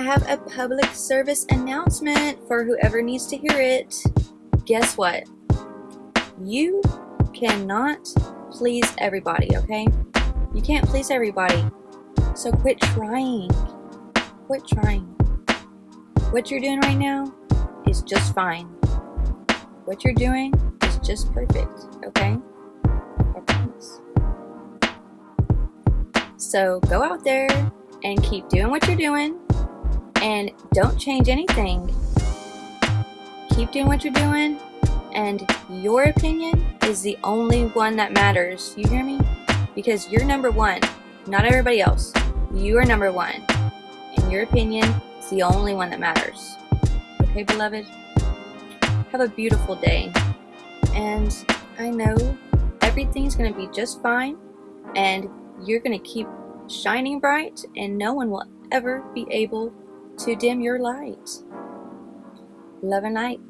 I have a public service announcement for whoever needs to hear it. Guess what? You cannot please everybody, okay? You can't please everybody. So quit trying. Quit trying. What you're doing right now is just fine. What you're doing is just perfect, okay? So go out there and keep doing what you're doing and don't change anything. Keep doing what you're doing and your opinion is the only one that matters. You hear me? Because you're number one, not everybody else. You are number one. And your opinion is the only one that matters. Okay, beloved? Have a beautiful day. And I know everything's going to be just fine. And you're going to keep shining bright. And no one will ever be able to dim your light. Love and light.